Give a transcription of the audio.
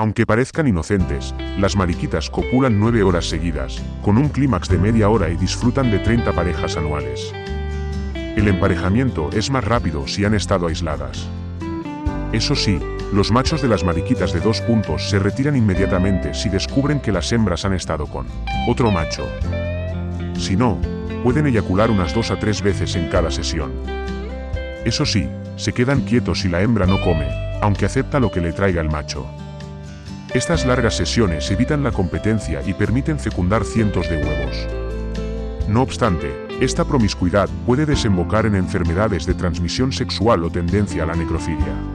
Aunque parezcan inocentes, las mariquitas copulan 9 horas seguidas, con un clímax de media hora y disfrutan de 30 parejas anuales. El emparejamiento es más rápido si han estado aisladas. Eso sí, los machos de las mariquitas de dos puntos se retiran inmediatamente si descubren que las hembras han estado con otro macho. Si no, pueden eyacular unas dos a tres veces en cada sesión. Eso sí, se quedan quietos si la hembra no come, aunque acepta lo que le traiga el macho. Estas largas sesiones evitan la competencia y permiten fecundar cientos de huevos. No obstante, esta promiscuidad puede desembocar en enfermedades de transmisión sexual o tendencia a la necrofilia.